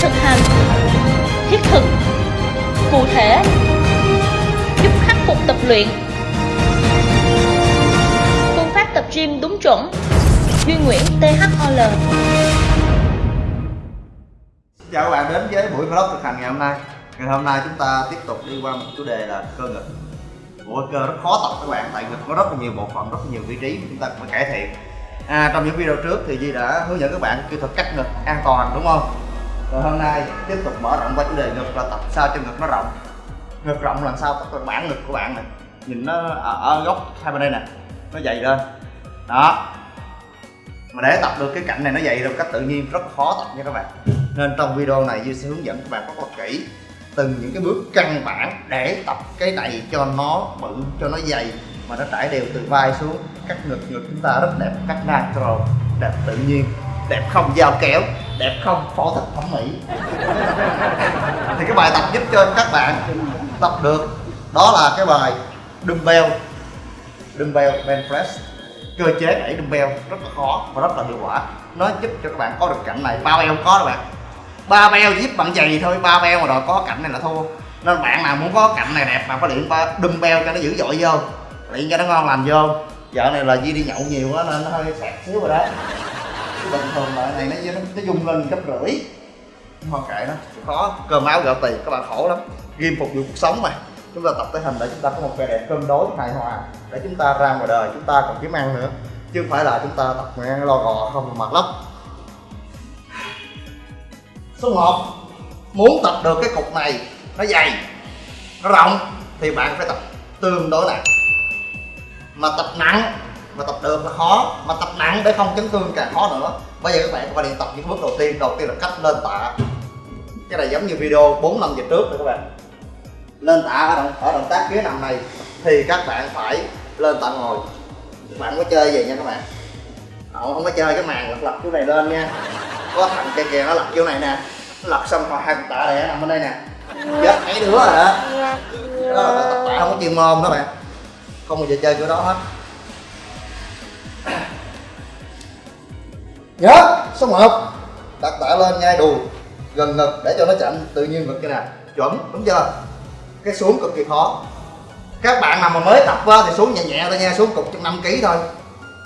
thực hành thiết thực cụ thể giúp khắc phục tập luyện. Phương pháp tập gym đúng chuẩn. Duy Nguyễn THOL Chào các bạn đến với buổi vlog thực hành ngày hôm nay. Ngày hôm nay chúng ta tiếp tục đi qua một chủ đề là cơ ngực. Bộ cơ rất khó tập các bạn Tại ngực có rất là nhiều bộ phận, rất là nhiều vị trí Chúng ta phải cải thiện. À, Trong những video trước thì Di đã hướng dẫn các bạn kỹ thuật cắt ngực an toàn đúng không? Rồi hôm nay tiếp tục mở rộng qua chủ đề ngực là tập sao cho ngực nó rộng. Ngực rộng làm sao tập bản ngực của bạn này. Nhìn nó ở, ở góc hai bên đây nè Nó dày lên. Đó. Mà để tập được cái cạnh này nó dày được cách tự nhiên rất khó tập nha các bạn. Nên trong video này Duy sẽ hướng dẫn các bạn rất là kỹ từng những cái bước căn bản để tập cái này cho nó bự cho nó dày mà nó trải đều từ vai xuống. Cắt ngực ngực chúng ta rất đẹp cắt natural đẹp tự nhiên đẹp không dao kéo đẹp không? Phẫu thuật thẩm mỹ. Thì cái bài tập giúp cho các bạn tập được, đó là cái bài dumbbell. Dumbbell bench press. Cơ chế đẩy dumbbell rất là khó và rất là hiệu quả. Nó giúp cho các bạn có được cảnh này. Bao eo không có đâu bạn. Ba beo giúp bạn giày thôi. Ba beo mà đòi có cảnh này là thua. Nên bạn nào muốn có cảnh này đẹp mà phải luyện ba dumbbell cho nó dữ dội vô. Luyện cho nó ngon lành vô. Vợ này là Di đi nhậu nhiều quá nên nó hơi sạc xíu rồi đó bình thường loại này nó nó, nó dùng lên gấp rưỡi. Không kệ nó khó. Cơm áo gạo tiền các bạn khổ lắm. Ghim phục vụ cuộc sống mà. Chúng ta tập tới hình để chúng ta có một vẻ đẹp cân đối hài hòa. Để chúng ta ra ngoài đời chúng ta còn kiếm ăn nữa. Chứ không phải là chúng ta tập ăn lo gò không mặt lắm số 1 muốn tập được cái cục này nó dày nó rộng thì bạn phải tập tương đối nặng. Mà tập nặng mà tập được là khó mà tập nặng để không chấn thương càng khó nữa. Bây giờ các bạn phải đi tập những bước đầu tiên. Đầu tiên là cách lên tạ. Cái này giống như video 4 năm giờ trước rồi các bạn. Lên tạ ở động, ở động tác ghế nằm này thì các bạn phải lên tạ ngồi. Các bạn có chơi gì nha các bạn? Không, không có chơi cái màn lật lật chỗ này lên nha. Có thằng kia kìa nó lật chỗ này nè. Nó lật xong rồi hai cục tạ này nằm bên đây nè. Chết mấy đứa rồi đó đó là tập tạ không có chuyên môn đó bạn. Không bao giờ chơi chỗ đó hết. nhớ số 1 đặt tạ lên ngay đùi gần ngực để cho nó chậm tự nhiên ngực như nè chuẩn đúng chưa? Cái xuống cực kỳ khó. Các bạn nào mà mới tập á, thì xuống nhẹ nhẹ thôi nha xuống cục trong 5 kg thôi.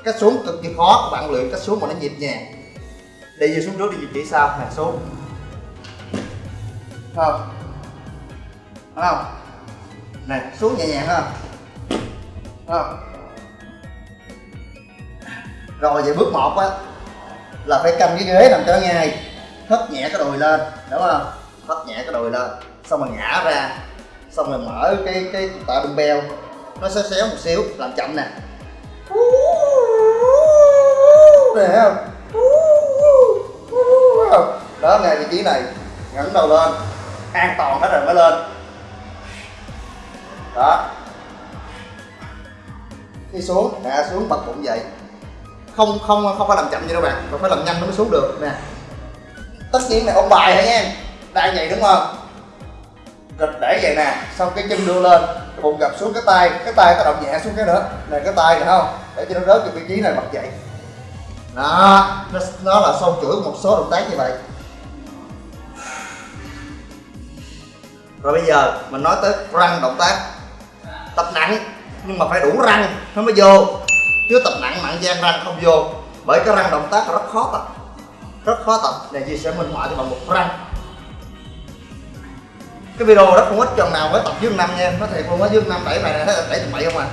Cái xuống cực kỳ khó các bạn luyện cách xuống mà nó nhịp nhàng. Đi về xuống trước đi về chỉ sau nè xuống. Không? Không? Này xuống nhẹ nhàng ha. Không? Rồi về bước một á, là phải cầm cái ghế nằm cho ngay, hất nhẹ cái đùi lên, đúng không? Hất nhẹ cái đùi lên, xong rồi ngã ra, xong rồi mở cái cái tạ dumbbell nó xéo xéo một xíu, làm chậm nè. Nè không? Đó, ngay vị trí này, ngẩng đầu lên, an toàn hết rồi mới lên. Đó. Khi xuống hạ xuống, bật bụng dậy không không không phải làm chậm như đâu bạn. Mà phải làm nhanh nó mới xuống được. Nè. Tất nhiên này ông bài hả nha. Đang vậy đúng không? Rồi để vậy nè. Xong cái chân đưa lên cái bụng gập xuống cái tay cái tay ta động nhẹ xuống cái nữa. Này cái tay này không? Để cho nó rớt cái vị trí này bật dậy đó nó, nó là sâu chuỗi một số động tác như vậy. Rồi bây giờ mình nói tới răng động tác. Tập nặng nhưng mà phải đủ răng nó mới vô chứ tập nặng mạng gian răng không vô. Bởi cái răng động tác rất khó tập. Rất khó tập. Này chị sẽ minh họa cho bạn một răng. Cái video rất không ít chồng nào mới tập dương năm nha. Nó thiệt luôn á dương năm đẩy bài này thấy đẩy tụi bậy không à.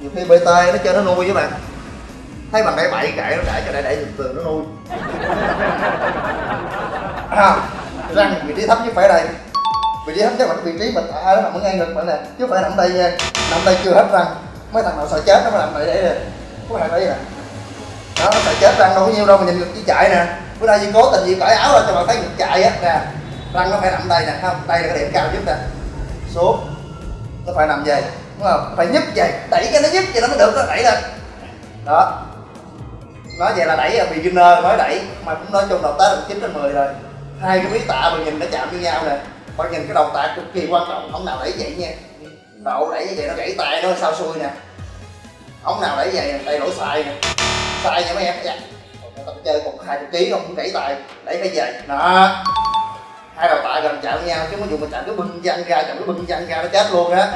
Nhiều khi bt nó chơi nó nuôi với bạn. Thấy bạn đẩy bậy kệ nó đẩy cho đẩy đẩy từ từ nó nuôi. À, răng vị trí thấp chứ phải đây. Vị trí thấp chắc là cái vị trí mình ở nó nằm ở ngay ngực bạn nè chứ phải nằm đây nha. Nằm đây chưa hết răng mấy thằng nào sợ chết nó mới làm vậy để nè. Có thằng đấy nè. Đó nó sợ chết răng đâu có nhiêu đâu mà nhìn ngực chỉ chạy nè. Bữa nay gì cố tình gì cởi áo ra cho bạn thấy ngực chạy á. Nè răng nó phải nằm đây nè không? Đây là cái điểm cao nhất nè. Xuống. Nó phải nằm về, đúng không? Phải nhấp về, đẩy cái nó nhấp vậy nó mới được nó đẩy lên. Đó. Nói vậy là đẩy là beginner mới đẩy mà cũng nói chung đầu tác là chín trên 10 rồi. Hai cái miếng tạ mình nhìn nó chạm với nhau nè. Phải nhìn cái đầu tạ cực kỳ quan trọng không nào đẩy vậy nha đậu đẩy như vậy nó gãy tay nó sao xui nè. Ống nào đẩy vậy tay đổ xài nè. Xài nha mấy em dạ. Tập chơi còn hai chục ký không cũng gãy tay, đẩy phải về. Đó. Hai đầu tạ gần chạm nhau, chứ có dùng mà chạm cái bưng văng ra, chạm cái bưng văng ra nó chết luôn á.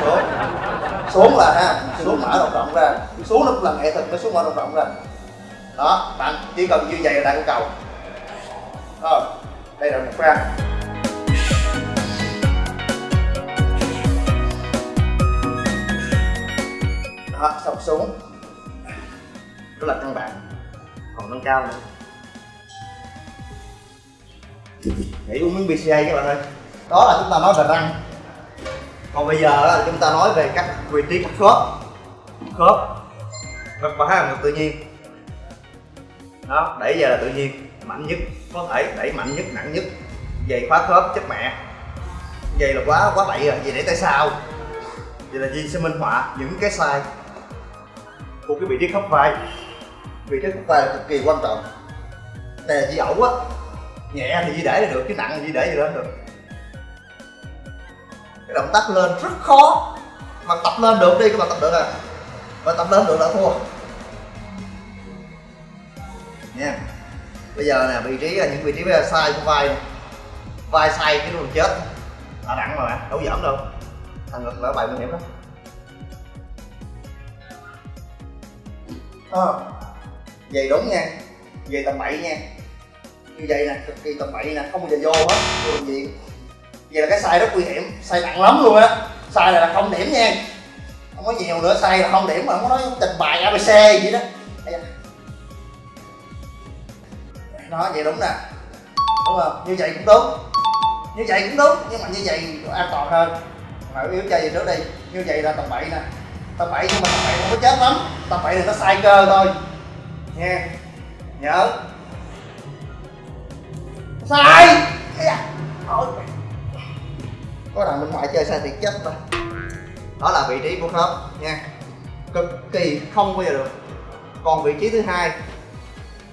Xuống. Xuống là ha, xuống mở động rộng ra. Xuống nó cũng là nghệ thuật nó xuống mở động rộng ra. Đó, bạn chỉ cần như vậy là đạt cầu. Rồi, đây là một răng đó xong xuống. Đó là căn bản. Còn nâng cao nữa. Nghĩ uống miếng BCA các bạn ơi. Đó là chúng ta nói về răng. Còn bây giờ là chúng ta nói về các vị trí các khớp. Khớp khớp và hai là tự nhiên. Đó, đẩy giờ là tự nhiên, mạnh nhất, có thể đẩy mạnh nhất, nặng nhất. Giày khóa khớp, chất mẹ. Giày là quá quá bậy rồi, vậy để tay sao? Vậy là gì sẽ minh họa những cái sai của cái vị trí khớp vai. Vị trí khớp vai là cực kỳ quan trọng. Này là di ẩu á, nhẹ thì di để là được chứ nặng thì di để gì lên được. Cái động tác lên rất khó, mà tập lên được đi, các bạn tập được à. Mà tập lên được là thua. Nha. Bây giờ nè, vị trí là những vị trí ờ, sai của vai vai sai cái luôn chết. Là nặng mà đấu đâu giỡn đâu. Thằng ngực là bài nguy hiểm lắm. Ờ, à, vậy đúng nha về tầm bậy nha. Như vậy nè cực kỳ tầm bậy nè không bao giờ vô hết vô bệnh viện vậy là cái sai rất nguy hiểm sai nặng lắm luôn á. Sai là không điểm nha. Không có nhiều nữa sai là không điểm mà không có nói trình bày abc gì đó. Nó vậy đúng nè. Đúng không? Như vậy cũng đúng. Như vậy cũng đúng nhưng mà như vậy an toàn hơn. Mà yếu chơi gì trước đi. Như vậy là tầm bậy nè tập bậy nhưng mà tập bậy không có chết lắm. Tập bậy này nó sai cơ thôi. Nha nhớ. Sai. Có thằng bên ngoài chơi sai thì chết thôi. đó là vị trí của khớp. Nha cực kỳ không bao giờ được. Còn vị trí thứ hai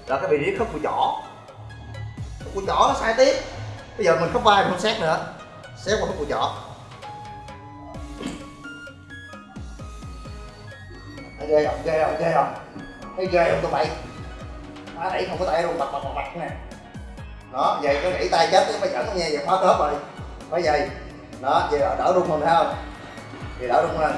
là cái vị trí khớp của chỏ khớp của chỏ nó sai tiếp. Bây giờ mình khớp vai mình không xét nữa. Xét qua khớp của chỏ ghê không ghê không ghê không? Thấy ghê không tụi bay? Má đẩy không có tay luôn bật bật bật bật nè. Đó vậy cứ gãy tay chết phải dẫn nghe vậy khóa khớp rồi. Phải vậy. Đó vậy đỡ rung hơn thấy không? Thì đỡ rung lên.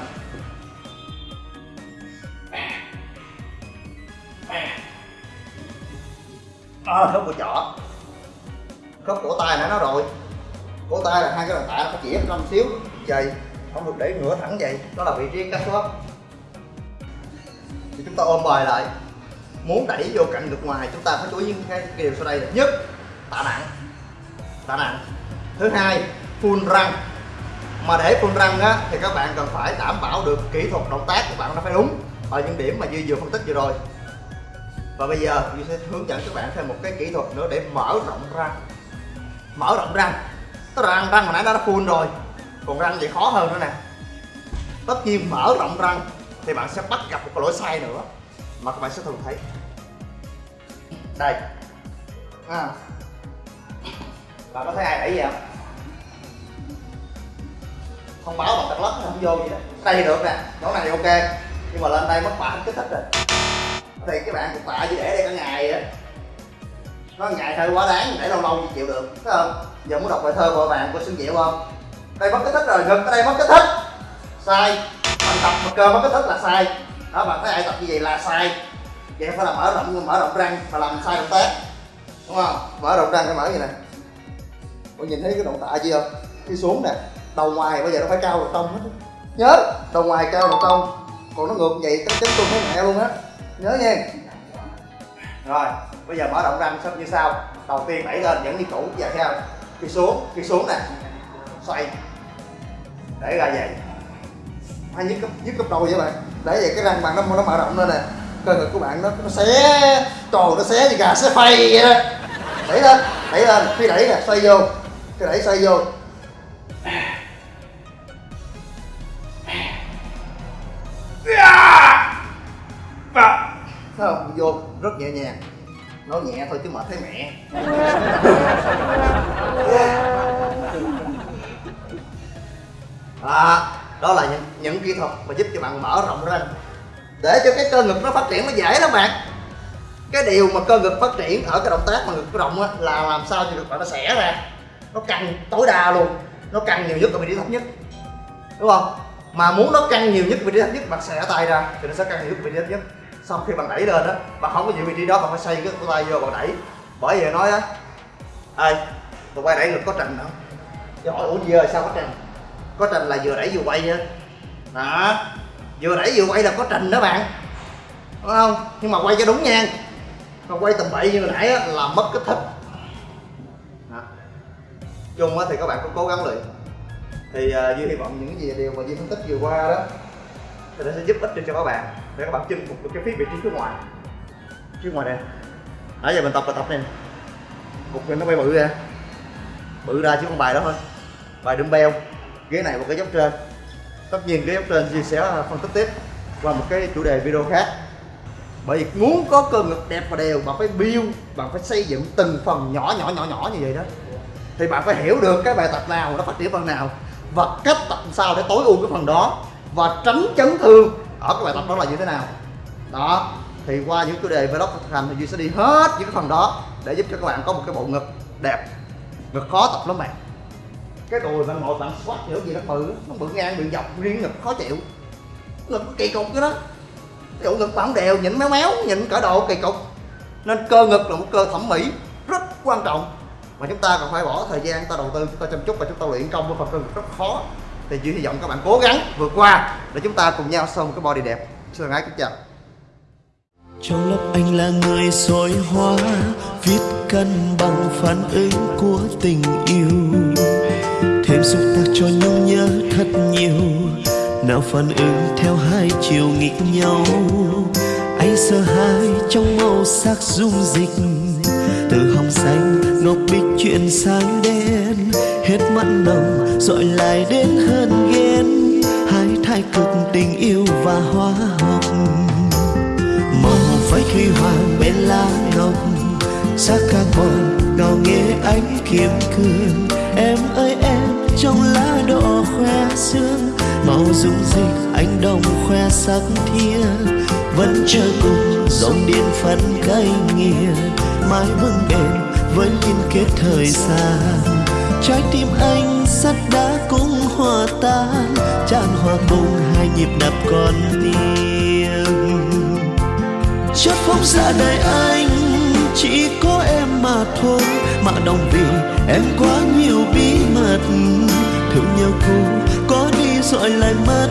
À, khớp của chỏ khớp cổ tay nãy nó rồi. Cổ tay là hai cái bàn tạ nó phải chỉ trong xíu. Vậy không được để ngửa thẳng vậy. Đó là vị trí cắt khớp thì chúng ta ôm bài lại. Muốn đẩy vô cạnh được ngoài chúng ta phải chú ý những cái, cái điều sau đây là nhất tạ nặng. Tạ nặng. Thứ hai full răng. Mà để full răng á thì các bạn cần phải đảm bảo được kỹ thuật động tác của bạn nó phải đúng ở những điểm mà Duy vừa phân tích vừa rồi. Và bây giờ Duy sẽ hướng dẫn các bạn thêm một cái kỹ thuật nữa để mở rộng răng. Mở rộng răng. Tức là răng răng hồi nãy nó đã full rồi còn răng vậy khó hơn nữa nè. Tất nhiên mở rộng răng thì bạn sẽ bắt gặp một cái lỗi sai nữa mà các bạn sẽ thường thấy. Đây. À. bạn có thấy ai đẩy gì không? Thông báo bằng tật lất không vô gì đó đây thì được nè, chỗ này thì ok. Nhưng mà lên đây mất bả kích thích rồi. Thì các bạn cũng tạ chỉ để đây cả ngày á nó ngày hơi quá đáng, để lâu lâu chịu được, thấy không? Giờ muốn đọc bài thơ của bạn của xuân diệu không? Đây mất kích thích rồi, ngực ở đây mất kích thích. Sai tập mà cơ bắp kích thích là sai. Đó, bạn thấy ai tập như vậy là sai. Vậy phải là mở rộng mở rộng răng và làm sai động tác. Đúng không? Mở rộng răng phải mở như nè? Bạn nhìn thấy cái động tạ không? Đi xuống nè. Đầu ngoài bây giờ nó phải cao đầu cong hết. Nhớ, đầu ngoài cao đầu cong còn nó ngược vậy, cái chấn tung thấy mẹ luôn á. Nhớ nha. Rồi, bây giờ mở rộng răng xong như sau. Đầu tiên đẩy lên, vẫn như cũ và theo. Khi xuống khi xuống nè. Xoay. Để ra vậy hay nhức cấp nhức cấp đầu vậy bạn? Để vậy cái răng bạn nó nó mở rộng lên nè. Cơ ngực của bạn nó nó xé tròn nó xé như gà xé phay vậy đó. Đẩy lên đẩy lên. Khi đẩy nè xoay vô. Khi đẩy xoay vô. Thấy không? Vô rất nhẹ nhàng. Nói nhẹ thôi chứ mệt thấy mẹ. À, đó là những, những kỹ thuật mà giúp cho bạn mở rộng ra. Để cho cái cơ ngực nó phát triển nó dễ lắm bạn. Cái điều mà cơ ngực phát triển ở cái động tác mà ngực rộng á là làm sao cho ngực bạn nó xẻ ra. Nó căng tối đa luôn. Nó căng nhiều nhất ở vị trí thấp nhất. Đúng không? Mà muốn nó căng nhiều nhất vị trí thấp nhất bạn xẻ tay ra thì nó sẽ căng nhiều nhất vị trí thấp nhất. Xong khi bạn đẩy lên đó bạn không có giữ vị trí đó bạn phải xây cái tay vô bạn đẩy. Bởi vì nói á ê tụi quay đẩy ngực có trình không chứ hỏi ủa ơi sao có trình có trình là vừa đẩy vừa quay á đó. Vừa đẩy vừa quay là có trình đó bạn. Đúng không? Nhưng mà quay cho đúng nha. Còn quay tầm bậy như hồi nãy á, là mất kích thích. Đó. chung á thì các bạn cũng cố gắng luyện. Thì à, uh, duy hy vọng những gì điều mà duy phân tích vừa qua đó thì nó sẽ giúp ích cho các bạn để các bạn chinh phục được cái phía vị trí phía ngoài. Phía ngoài này. nãy giờ mình tập là tập này. Cục này nó bay bự ra. Bự ra chứ không bài đó thôi. Bài dumbbell ghế này một cái dốc trên. Tất nhiên cái dốc trên duy sẽ phân tích tiếp qua một cái chủ đề video khác. Bởi vì muốn có cơ ngực đẹp và đều, bạn phải build, bạn phải xây dựng từng phần nhỏ nhỏ nhỏ nhỏ như vậy đó. Thì bạn phải hiểu được cái bài tập nào nó phát triển phần nào và cách tập sao để tối ưu cái phần đó và tránh chấn thương ở cái bài tập đó là như thế nào. Đó, thì qua những chủ đề vlog thực hành thì duy sẽ đi hết những cái phần đó để giúp cho các bạn có một cái bộ ngực đẹp. Ngực khó tập lắm bạn cái đùi bạn ngồi bạn squat kiểu gì nó bự ừ, nó bự ngang bị dọc, riêng ngực khó chịu. Ngực nó kỳ cục cái đó. Ví ngực bạn đều nhịn méo méo nhịn cỡ độ kỳ cục. Nên cơ ngực là một cơ thẩm mỹ rất quan trọng. Và chúng ta còn phải bỏ thời gian, ta đầu tư chúng ta chăm chút và chúng ta luyện công với phần cơ ngực rất khó. Thì chỉ hy vọng các bạn cố gắng vượt qua để chúng ta cùng nhau xong cái body đẹp. Xin thân ái kính chào. Trong lớp anh là người soi hóa, viết cân bằng phản ứng của tình yêu em xúc tác cho nhung nhớ thật nhiều. Nào phản ứng theo hai chiều nghịch nhau. Anh sợ hãi trong màu sắc dung dịch. Từ hồng xanh, ngọc bích chuyển sang đen. Hết mặn nồng dội lại đến hơn ghen. Hai thái cực tình yêu và hóa học màu phái khi hoàng bên lá ngọc sắc carbon ngào nghe ánh kiếm cương em ơi, em trong lá đỏ khoe sương, màu dung dịch anh đồng khoe sắc thia. Vẫn chờ cùng dòng điện phân cây nghiền, mãi vững bền với liên kết thời gian. Trái tim anh sắt đá cũng hòa tan, tràn hòa cùng hai nhịp đập con tim chót phóng ra đời anh chỉ có em mà thôi, mà đồng vì em quá nhiều bí mật. Thương nhau cô có đi rồi lại mất.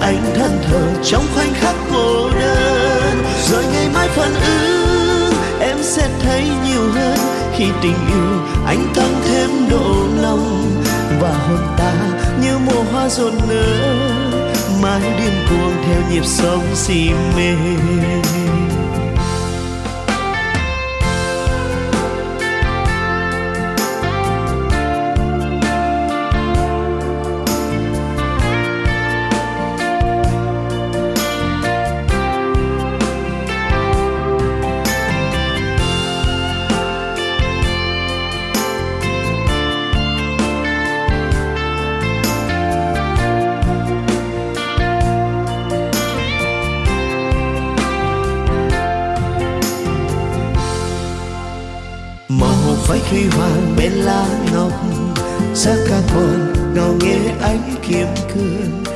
Anh thân thờ trong khoảnh khắc cô đơn. Rồi ngày mai phản ứng, em sẽ thấy nhiều hơn. Khi tình yêu anh tăng thêm độ lòng. Và hồn ta như mùa hoa rộn nở mãi điên cuồng theo nhịp sống si mê. Khi hoàng bên lá ngọc ca còn ngào nghe ánh kiếm cương.